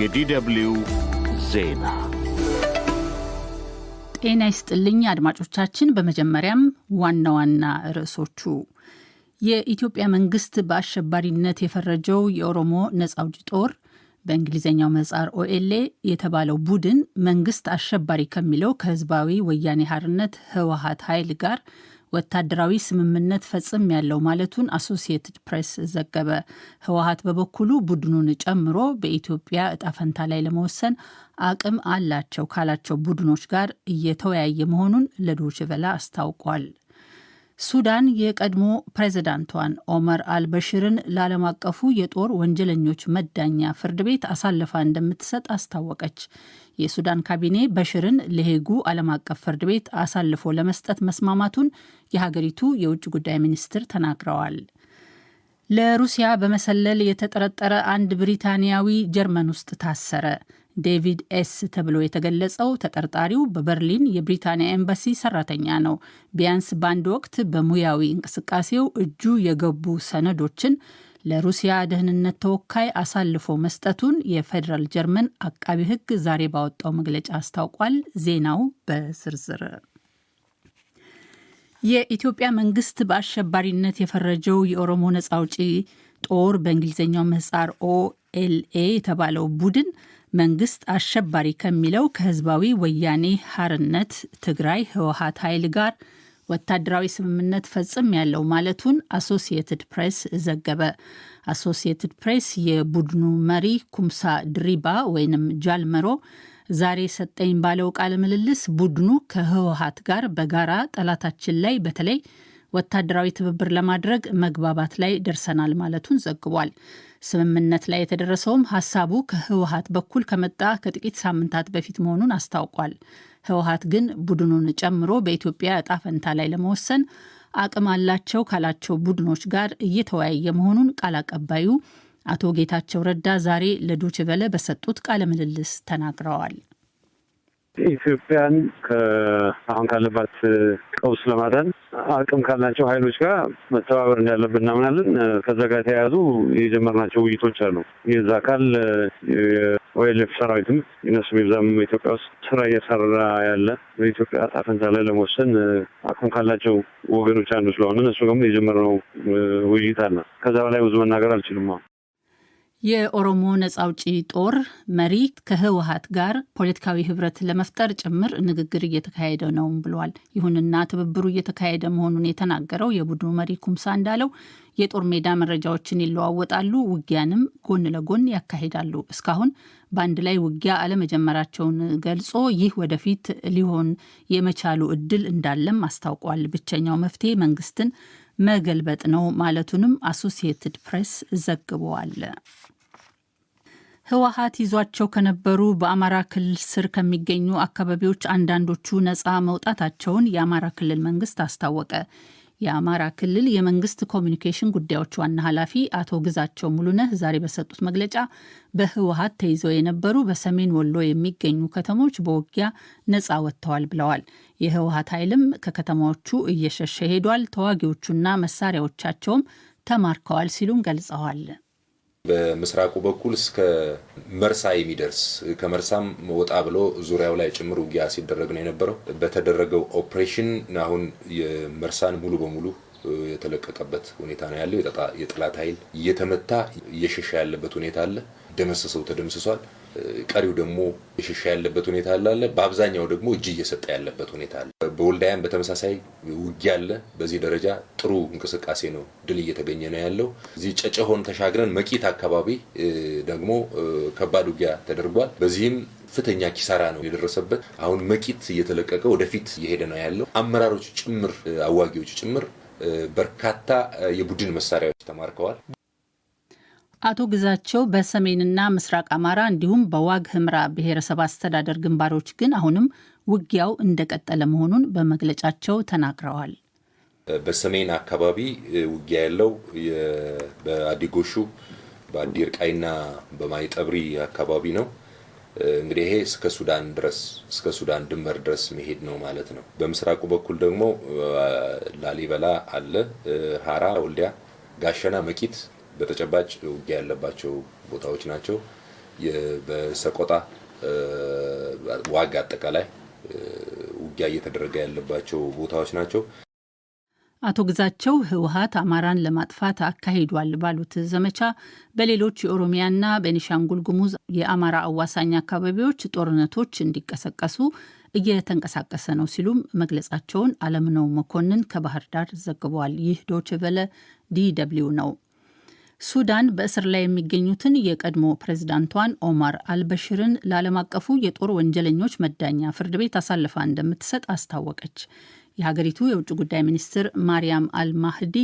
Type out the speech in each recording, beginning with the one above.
የዲደብልዩ ዜና ጤና ይስጥልኝ አድማጮቻችን። በመጀመሪያም ዋና ዋና ርዕሶቹ የኢትዮጵያ መንግስት በአሸባሪነት የፈረጀው የኦሮሞ ነጻ አውጪ ጦር በእንግሊዝኛው ምህጻር ኦኤልኤ የተባለው ቡድን መንግስት አሸባሪ ከሚለው ከህዝባዊ ወያኔ ሓርነት ህወሀት ኃይል ጋር ወታደራዊ ስምምነት ፈጽሜያለሁ ማለቱን አሶሲየትድ ፕሬስ ዘገበ። ህወሀት በበኩሉ ቡድኑን ጨምሮ በኢትዮጵያ እጣ ፈንታ ላይ ለመወሰን አቅም አላቸው ካላቸው ቡድኖች ጋር እየተወያየ መሆኑን ቬለ አስታውቋል። ሱዳን የቀድሞ ፕሬዝዳንቷን ኦመር አልበሽርን ለዓለም አቀፉ የጦር ወንጀለኞች መዳኛ ፍርድ ቤት አሳልፋ እንደምትሰጥ አስታወቀች። የሱዳን ካቢኔ በሽርን ለሄጉ ዓለም አቀፍ ፍርድ ቤት አሳልፎ ለመስጠት መስማማቱን የሀገሪቱ የውጭ ጉዳይ ሚኒስትር ተናግረዋል። ለሩሲያ በመሰለል የተጠረጠረ አንድ ብሪታንያዊ ጀርመን ውስጥ ታሰረ። ዴቪድ ኤስ ተብሎ የተገለጸው ተጠርጣሪው በበርሊን የብሪታንያ ኤምባሲ ሰራተኛ ነው። ቢያንስ በአንድ ወቅት በሙያዊ እንቅስቃሴው እጁ የገቡ ሰነዶችን ለሩሲያ ደህንነት ተወካይ አሳልፎ መስጠቱን የፌዴራል ጀርመን አቃቤ ሕግ ዛሬ ባወጣው መግለጫ አስታውቋል። ዜናው በዝርዝር የኢትዮጵያ መንግስት በአሸባሪነት የፈረጀው የኦሮሞ ነጻ አውጪ ጦር በእንግሊዝኛው ምህጻር ኦኤልኤ የተባለው ቡድን መንግስት አሸባሪ ከሚለው ከህዝባዊ ወያኔ ሓርነት ትግራይ ህወሀት ኃይል ጋር ወታደራዊ ስምምነት ፈጽሜያለሁ ማለቱን አሶሲየትድ ፕሬስ ዘገበ። አሶሲየትድ ፕሬስ የቡድኑ መሪ ኩምሳ ድሪባ ወይንም ጃልመሮ ዛሬ ሰጠኝ ባለው ቃለ ምልልስ ቡድኑ ከህወሀት ጋር በጋራ ጠላታችን ላይ በተለይ ወታደራዊ ትብብር ለማድረግ መግባባት ላይ ደርሰናል ማለቱን ዘግቧል። ስምምነት ላይ የተደረሰውም ሀሳቡ ከህወሀት በኩል ከመጣ ከጥቂት ሳምንታት በፊት መሆኑን አስታውቋል። ህወሀት ግን ቡድኑን ጨምሮ በኢትዮጵያ እጣ ፈንታ ላይ ለመወሰን አቅም አላቸው ካላቸው ቡድኖች ጋር እየተወያየ መሆኑን ቃል አቀባዩ አቶ ጌታቸው ረዳ ዛሬ ለዶይቼ ቬለ በሰጡት ቃለ ምልልስ ተናግረዋል። ኢትዮጵያን ከአሁን ካለባት ቀውስ ለማዳን አቅም ካላቸው ኃይሎች ጋር መተባበር እንዳለብን እናምናለን። ከዛ ጋር የተያያዙ የጀመርናቸው ውይይቶች አሉ። የዛ አካል የኦኤልኤፍ ሰራዊትም እነሱ ይብዛም ኢትዮጵያ ውስጥ ስራ እየሰራ ያለ በኢትዮጵያ ዕጣ ፈንታ ላይ ለመወሰን አቅም ካላቸው ወገኖች አንዱ ስለሆነ እነሱ ደግሞ የጀመርነው ውይይት አለ። ከዛ በላይ ብዙ መናገር አልችልም። የኦሮሞ ነጻ አውጪ ጦር መሪ ከህወሀት ጋር ፖለቲካዊ ህብረት ለመፍጠር ጭምር ንግግር እየተካሄደ ነው ብለዋል። ይሁንና ትብብሩ እየተካሄደ መሆኑን የተናገረው የቡድኑ መሪ ኩምሳ እንዳለው የጦር ሜዳ መረጃዎችን ይለዋወጣሉ፣ ውጊያንም ጎን ለጎን ያካሂዳሉ። እስካሁን በአንድ ላይ ውጊያ አለመጀመራቸውን ገልጾ ይህ ወደፊት ሊሆን የመቻሉ እድል እንዳለም አስታውቋል። ብቸኛው መፍትሄ መንግስትን መገልበጥ ነው ማለቱንም አሶሲየትድ ፕሬስ ዘግበዋል። ህወሀት ይዟቸው ከነበሩ በአማራ ክልል ስር ከሚገኙ አካባቢዎች አንዳንዶቹ ነፃ መውጣታቸውን የአማራ ክልል መንግስት አስታወቀ። የአማራ ክልል የመንግስት ኮሚኒኬሽን ጉዳዮች ዋና ኃላፊ አቶ ግዛቸው ሙሉነህ ዛሬ በሰጡት መግለጫ በህወሀት ተይዘው የነበሩ በሰሜን ወሎ የሚገኙ ከተሞች በውጊያ ነፃ ወጥተዋል ብለዋል። የህወሀት ኃይልም ከከተማዎቹ እየሸሸ ሄዷል፣ ተዋጊዎቹና መሳሪያዎቻቸውም ተማርከዋል ሲሉም ገልጸዋል። በምስራቁ በኩል እስከ መርሳ የሚደርስ ከመርሳም ወጣ ብሎ ዙሪያው ላይ ጭምር ውጊያ ሲደረግ ነው የነበረው። በተደረገው ኦፕሬሽን አሁን የመርሳን ሙሉ በሙሉ የተለቀቀበት ሁኔታ ነው ያለው። የጠላት ኃይል እየተመታ እየሸሻ ያለበት ሁኔታ አለ። ደመሰሰው ተደምስሷል። ቀሪው ደግሞ የሸሻ ያለበት ሁኔታ አለ። በአብዛኛው ደግሞ እጅ እየሰጠ ያለበት ሁኔታ አለ። በወልዳያም በተመሳሳይ ውጊያ አለ። በዚህ ደረጃ ጥሩ እንቅስቃሴ ነው፣ ድል እየተገኘ ነው ያለው። እዚህ ጨጨሆን ተሻግረን መቂት አካባቢ ደግሞ ከባድ ውጊያ ተደርጓል። በዚህም ከፍተኛ ኪሳራ ነው የደረሰበት። አሁን መቂት እየተለቀቀ ወደፊት እየሄደ ነው ያለው። አመራሮች ጭምር አዋጊዎች ጭምር በርካታ የቡድን መሳሪያዎች ተማርከዋል። አቶ ግዛቸው በሰሜንና ምስራቅ አማራ እንዲሁም በዋግ ህምራ ብሔረሰብ አስተዳደር ግንባሮች ግን አሁንም ውጊያው እንደቀጠለ መሆኑን በመግለጫቸው ተናግረዋል። በሰሜን አካባቢ ውጊያ ያለው በአዲጎሹ በአዲ እርቃይና በማይጠብሪ አካባቢ ነው። እንግዲህ ይሄ እስከ ሱዳን ድረስ እስከ ሱዳን ድንበር ድረስ መሄድ ነው ማለት ነው። በምስራቁ በኩል ደግሞ ላሊበላ አለ፣ ሀራ፣ ወልዲያ፣ ጋሸና፣ መቂት በተጨባጭ ውጊያ ያለባቸው ቦታዎች ናቸው። በሰቆጣ ዋጋ አጠቃላይ ውጊያ እየተደረገ ያለባቸው ቦታዎች ናቸው። አቶ ግዛቸው ህወሀት አማራን ለማጥፋት አካሂዷል ባሉት ዘመቻ በሌሎች የኦሮሚያና ቤኒሻንጉል ጉሙዝ የአማራ አዋሳኝ አካባቢዎች ጦርነቶች እንዲቀሰቀሱ እየተንቀሳቀሰ ነው ሲሉም መግለጻቸውን አለምነው መኮንን ከባህር ዳር ዘግበዋል። ይህ ዶችቨለ ዲደብሊው ነው። ሱዳን በእስር ላይ የሚገኙትን የቀድሞ ፕሬዝዳንቷን ኦማር አልበሽርን ለዓለም አቀፉ የጦር ወንጀለኞች መዳኛ ፍርድ ቤት አሳልፋ እንደምትሰጥ አስታወቀች። የሀገሪቱ የውጭ ጉዳይ ሚኒስትር ማርያም አልማህዲ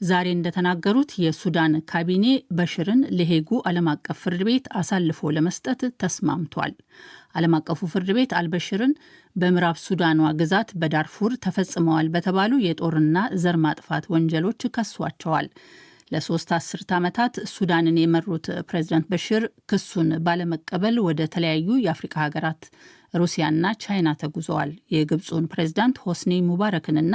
ዛሬ እንደተናገሩት የሱዳን ካቢኔ በሽርን ለሄጉ ዓለም አቀፍ ፍርድ ቤት አሳልፎ ለመስጠት ተስማምቷል። ዓለም አቀፉ ፍርድ ቤት አልበሽርን በምዕራብ ሱዳኗ ግዛት በዳርፉር ተፈጽመዋል በተባሉ የጦርና ዘር ማጥፋት ወንጀሎች ከሷቸዋል። ለሶስት አስርት ዓመታት ሱዳንን የመሩት ፕሬዚዳንት በሽር ክሱን ባለመቀበል ወደ ተለያዩ የአፍሪካ ሀገራት ሩሲያና ቻይና ተጉዘዋል። የግብፁን ፕሬዝዳንት ሆስኒ ሙባረክንና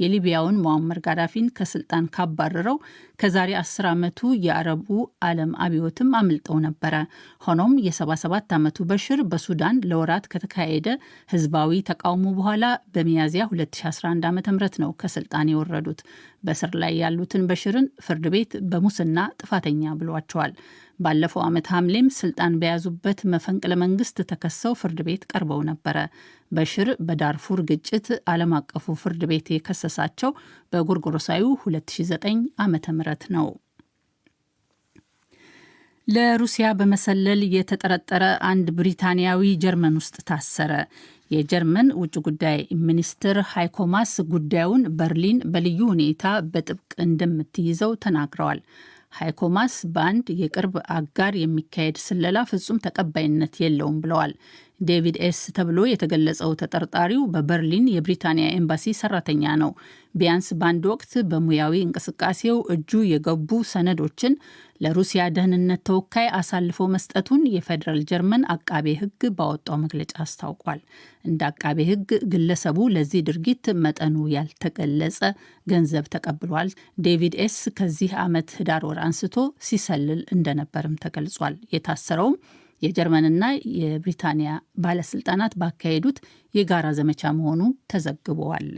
የሊቢያውን ሙአመር ጋዳፊን ከስልጣን ካባረረው ከዛሬ 10 ዓመቱ የአረቡ ዓለም አብዮትም አምልጠው ነበረ። ሆኖም የ77 ዓመቱ በሽር በሱዳን ለወራት ከተካሄደ ህዝባዊ ተቃውሞ በኋላ በሚያዝያ 2011 ዓ ም ነው ከስልጣን የወረዱት። በስር ላይ ያሉትን በሽርን ፍርድ ቤት በሙስና ጥፋተኛ ብሏቸዋል። ባለፈው ዓመት ሐምሌም ስልጣን በያዙበት መፈንቅለ መንግስት ተከሰው ፍርድ ቤት ቀርበው ነበረ። በሽር በዳርፉር ግጭት ዓለም አቀፉ ፍርድ ቤት የከሰሳቸው በጎርጎሮሳዊ 2009 ዓ ም ነው። ለሩሲያ በመሰለል የተጠረጠረ አንድ ብሪታንያዊ ጀርመን ውስጥ ታሰረ። የጀርመን ውጭ ጉዳይ ሚኒስትር ሃይኮ ማስ ጉዳዩን በርሊን በልዩ ሁኔታ በጥብቅ እንደምትይዘው ተናግረዋል። ሃይኮ ማስ በአንድ የቅርብ አጋር የሚካሄድ ስለላ ፍጹም ተቀባይነት የለውም ብለዋል። ዴቪድ ኤስ ተብሎ የተገለጸው ተጠርጣሪው በበርሊን የብሪታንያ ኤምባሲ ሰራተኛ ነው። ቢያንስ በአንድ ወቅት በሙያዊ እንቅስቃሴው እጁ የገቡ ሰነዶችን ለሩሲያ ደህንነት ተወካይ አሳልፎ መስጠቱን የፌዴራል ጀርመን አቃቤ ሕግ ባወጣው መግለጫ አስታውቋል። እንደ አቃቤ ሕግ ግለሰቡ ለዚህ ድርጊት መጠኑ ያልተገለጸ ገንዘብ ተቀብሏል። ዴቪድ ኤስ ከዚህ ዓመት ህዳር ወር አንስቶ ሲሰልል እንደነበርም ተገልጿል። የታሰረውም የጀርመንና የብሪታንያ ባለስልጣናት ባካሄዱት የጋራ ዘመቻ መሆኑ ተዘግበዋል።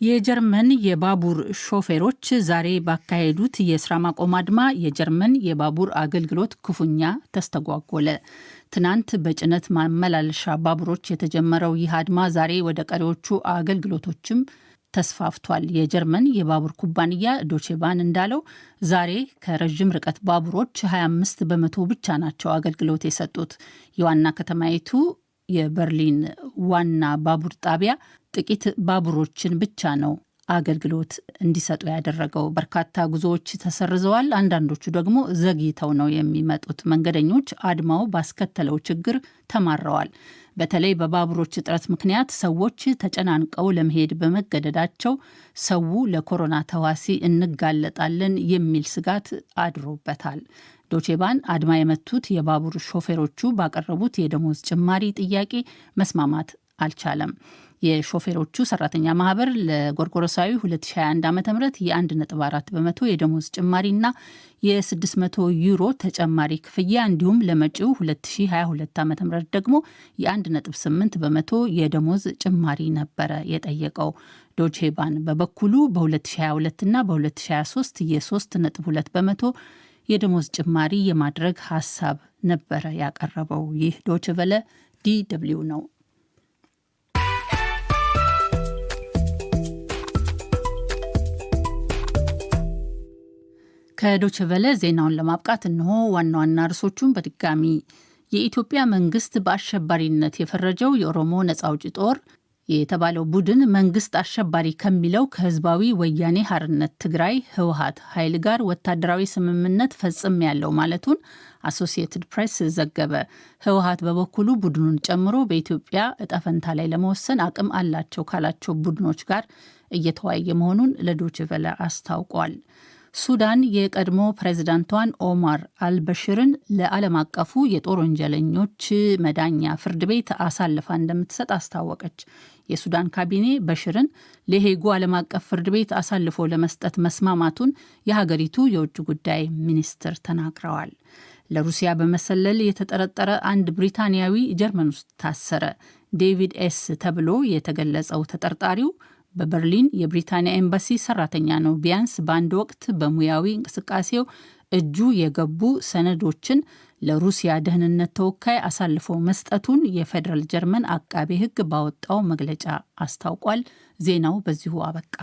የጀርመን የባቡር ሾፌሮች ዛሬ ባካሄዱት የስራ ማቆም አድማ የጀርመን የባቡር አገልግሎት ክፉኛ ተስተጓጎለ። ትናንት በጭነት ማመላለሻ ባቡሮች የተጀመረው ይህ አድማ ዛሬ ወደ ቀሪዎቹ አገልግሎቶችም ተስፋፍቷል። የጀርመን የባቡር ኩባንያ ዶቼባን እንዳለው ዛሬ ከረዥም ርቀት ባቡሮች 25 በመቶ ብቻ ናቸው አገልግሎት የሰጡት። የዋና ከተማይቱ የበርሊን ዋና ባቡር ጣቢያ ጥቂት ባቡሮችን ብቻ ነው አገልግሎት እንዲሰጡ ያደረገው። በርካታ ጉዞዎች ተሰርዘዋል። አንዳንዶቹ ደግሞ ዘግይተው ነው የሚመጡት። መንገደኞች አድማው ባስከተለው ችግር ተማረዋል። በተለይ በባቡሮች እጥረት ምክንያት ሰዎች ተጨናንቀው ለመሄድ በመገደዳቸው ሰው ለኮሮና ተዋሲ እንጋለጣለን የሚል ስጋት አድሮበታል። ዶቼባን አድማ የመቱት የባቡር ሾፌሮቹ ባቀረቡት የደሞዝ ጭማሪ ጥያቄ መስማማት አልቻለም። የሾፌሮቹ ሰራተኛ ማህበር ለጎርጎሮሳዊ 2021 ዓ ም የ1.4 በመቶ የደሞዝ ጭማሪና የ600 ዩሮ ተጨማሪ ክፍያ እንዲሁም ለመጪው 2022 ዓ ም ደግሞ የ1.8 በመቶ የደሞዝ ጭማሪ ነበረ የጠየቀው። ዶቼ ባን በበኩሉ በ2022 እና በ2023 የ3.2 በመቶ የደሞዝ ጭማሪ የማድረግ ሀሳብ ነበረ ያቀረበው። ይህ ዶች ቨለ ዲ ደብልዩ ነው። ከዶችቨለ ዜናውን ለማብቃት እነሆ ዋና ዋና ርዕሶቹን በድጋሚ የኢትዮጵያ መንግስት በአሸባሪነት የፈረጀው የኦሮሞ ነጻ አውጪ ጦር የተባለው ቡድን መንግስት አሸባሪ ከሚለው ከህዝባዊ ወያኔ ሓርነት ትግራይ ህወሀት ኃይል ጋር ወታደራዊ ስምምነት ፈጽሜያለሁ ማለቱን አሶሲየትድ ፕሬስ ዘገበ። ህወሀት በበኩሉ ቡድኑን ጨምሮ በኢትዮጵያ እጣፈንታ ላይ ለመወሰን አቅም አላቸው ካላቸው ቡድኖች ጋር እየተወያየ መሆኑን ለዶችቨለ አስታውቋል። ሱዳን የቀድሞ ፕሬዝዳንቷን ኦማር አልበሽርን ለዓለም አቀፉ የጦር ወንጀለኞች መዳኛ ፍርድ ቤት አሳልፋ እንደምትሰጥ አስታወቀች። የሱዳን ካቢኔ በሽርን ለሄጉ ዓለም አቀፍ ፍርድ ቤት አሳልፎ ለመስጠት መስማማቱን የሀገሪቱ የውጭ ጉዳይ ሚኒስትር ተናግረዋል። ለሩሲያ በመሰለል የተጠረጠረ አንድ ብሪታንያዊ ጀርመን ውስጥ ታሰረ። ዴቪድ ኤስ ተብሎ የተገለጸው ተጠርጣሪው በበርሊን የብሪታንያ ኤምባሲ ሰራተኛ ነው። ቢያንስ በአንድ ወቅት በሙያዊ እንቅስቃሴው እጁ የገቡ ሰነዶችን ለሩሲያ ደህንነት ተወካይ አሳልፎ መስጠቱን የፌዴራል ጀርመን አቃቤ ሕግ ባወጣው መግለጫ አስታውቋል። ዜናው በዚሁ አበቃ።